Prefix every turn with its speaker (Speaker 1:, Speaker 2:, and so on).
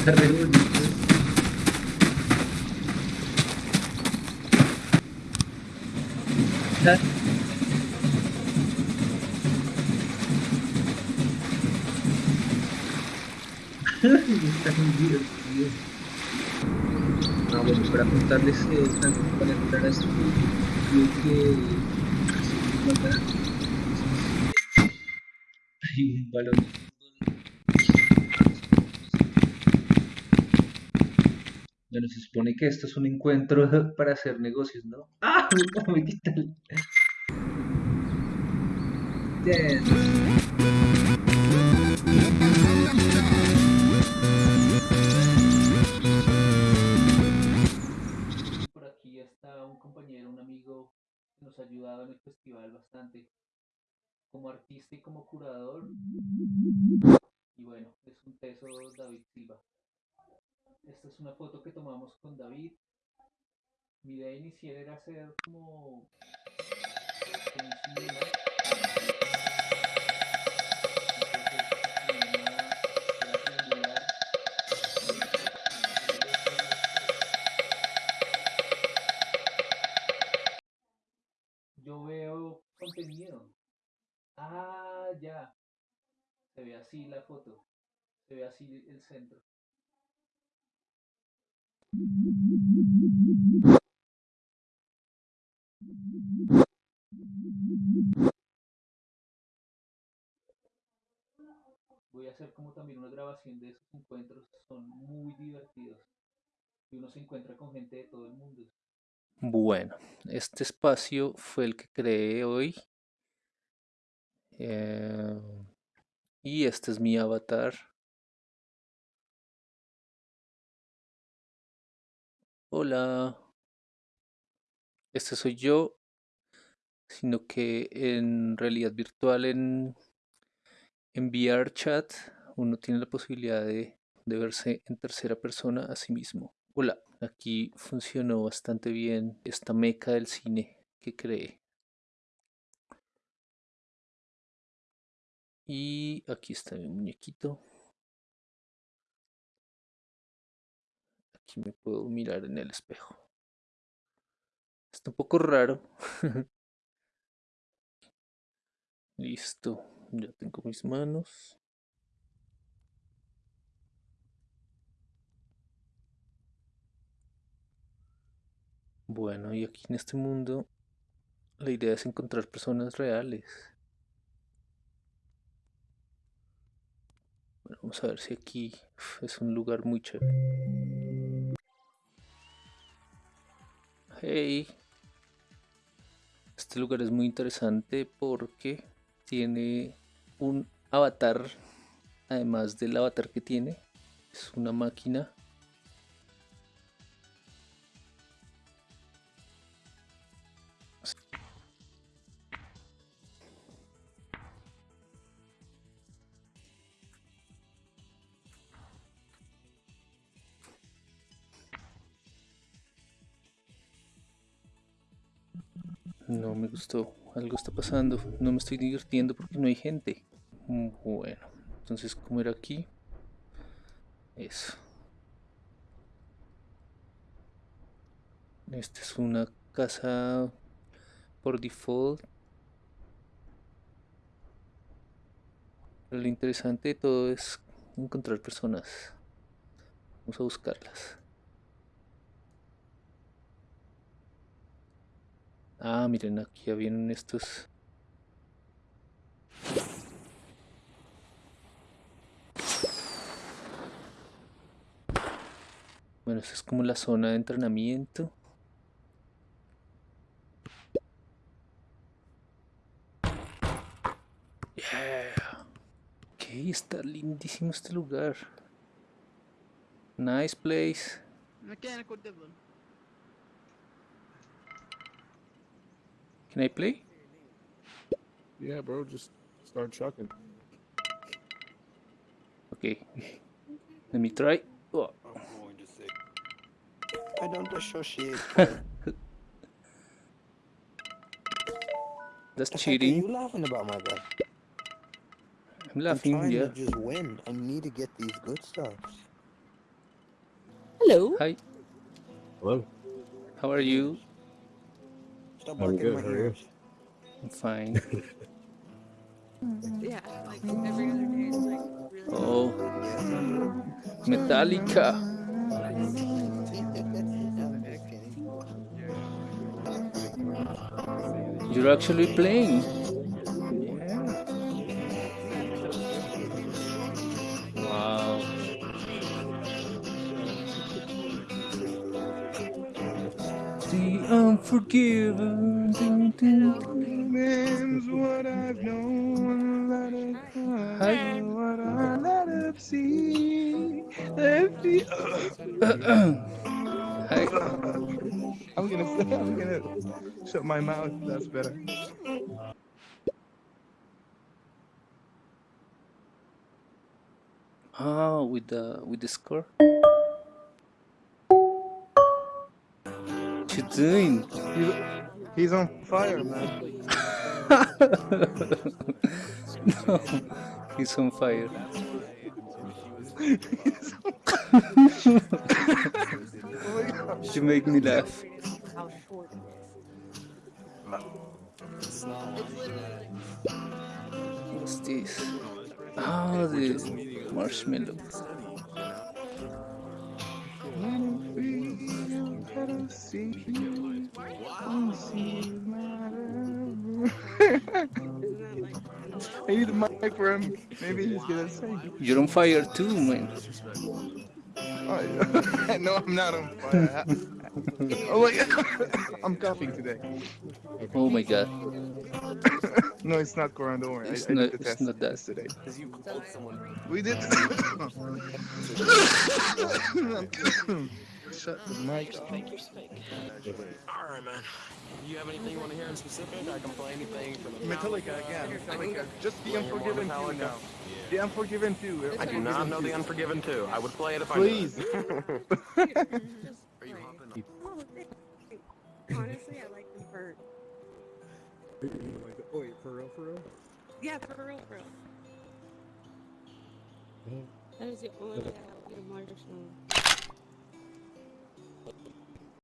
Speaker 1: Está re. Está- divertido. Ah, bueno, para contarles eh, tanto para entrar a club que balón de fútbol. Bueno, se supone que esto es un encuentro para hacer negocios, ¿no? ¡Ah! Me quita. Por aquí está un compañero, un amigo que nos ha ayudado en el festival bastante como artista y como curador. Y bueno, es un teso David Silva. Esta es una foto que tomamos con David. Mi idea inicial era hacer como. Yo veo contenido. Ah, ya. Se ve así la foto. Se ve así el centro. Voy a hacer como también una grabación de esos encuentros. Son muy divertidos. Y uno se encuentra con gente de todo el mundo. Bueno, este espacio fue el que creé hoy. Eh, y este es mi avatar. Hola. Este soy yo, sino que en realidad virtual en, en VR chat uno tiene la posibilidad de, de verse en tercera persona a sí mismo. Hola, aquí funcionó bastante bien esta meca del cine que creé. Y aquí está mi muñequito. Aquí me puedo mirar en el espejo. Está un poco raro. Listo, ya tengo mis manos. Bueno, y aquí en este mundo la idea es encontrar personas reales. Bueno, vamos a ver si aquí es un lugar muy chévere. Hey, este lugar es muy interesante porque tiene un avatar, además del avatar que tiene, es una máquina. No me gustó, algo está pasando, no me estoy divirtiendo porque no hay gente. Mm, Bueno, entonces como era aquí, eso. Esta es una casa por default. Lo interesante de todo es encontrar personas. Vamos a buscarlas. Ah, miren, aquí ya vienen estos. Bueno, esta es como la zona de entrenamiento. Yeah. Ok, está lindísimo este lugar. Nice place. Can I play?
Speaker 2: Yeah, bro, just start chucking.
Speaker 1: Okay. Let me try. Oh,
Speaker 3: I'm going to say
Speaker 4: I don't associate.
Speaker 1: that's
Speaker 4: The fuck are
Speaker 1: cheating.
Speaker 4: you laughing about, my guy?
Speaker 1: I'm laughing,
Speaker 4: I'm
Speaker 1: laughing,
Speaker 4: trying
Speaker 1: yeah.
Speaker 4: to just win. I need to get these good stuffs.
Speaker 5: Hello.
Speaker 1: Hi,
Speaker 3: Hello.
Speaker 1: how are you?
Speaker 4: Stop
Speaker 3: I'm
Speaker 4: barking
Speaker 3: good.
Speaker 4: my
Speaker 3: are
Speaker 4: ears.
Speaker 1: I'm fine. Mm-hmm.
Speaker 5: Yeah, like every other day, it's like really.
Speaker 1: Oh, Metallica. You're actually playing. Unforgiven.
Speaker 6: Name's what I've known, let it
Speaker 1: Hi.
Speaker 6: what I let it see. Let it uh, uh, uh,
Speaker 1: Hi.
Speaker 6: I'm gonna I'm gonna shut my mouth. That's better.
Speaker 1: Ah, with the with the score. What you doing?
Speaker 6: He's, he's on fire, man.
Speaker 1: no, he's on fire.
Speaker 6: He's on oh God.
Speaker 1: You make me laugh.
Speaker 5: How short it is.
Speaker 1: What's this? Ah, the marshmallow.
Speaker 6: Matter. I need the mic for him. Maybe he's gonna sing.
Speaker 1: You're on fire too, man.
Speaker 6: Oh, no, I'm not on fire. oh my God. I'm coughing today.
Speaker 1: Oh my god.
Speaker 6: No, it's not Corona. Don't worry.
Speaker 1: It's
Speaker 6: I
Speaker 1: not-
Speaker 6: did the
Speaker 1: it's
Speaker 6: test
Speaker 1: not that.
Speaker 6: yesterday. We did. Shut the mic off.
Speaker 7: Alright, man. You have anything you want to hear in specific? I can play anything from
Speaker 6: Metallica again. Metallica. Just the Unforgiven 2
Speaker 7: Metallica.
Speaker 6: now. The Unforgiven 2.
Speaker 7: I do not know The Unforgiven 2. I would play it if I
Speaker 6: Please.
Speaker 5: Just play. Oh, thank you. Honestly, I like them for.
Speaker 3: Oh, wait, for real, for real?
Speaker 5: Yeah, for real, for real. That is the only way I like emotional.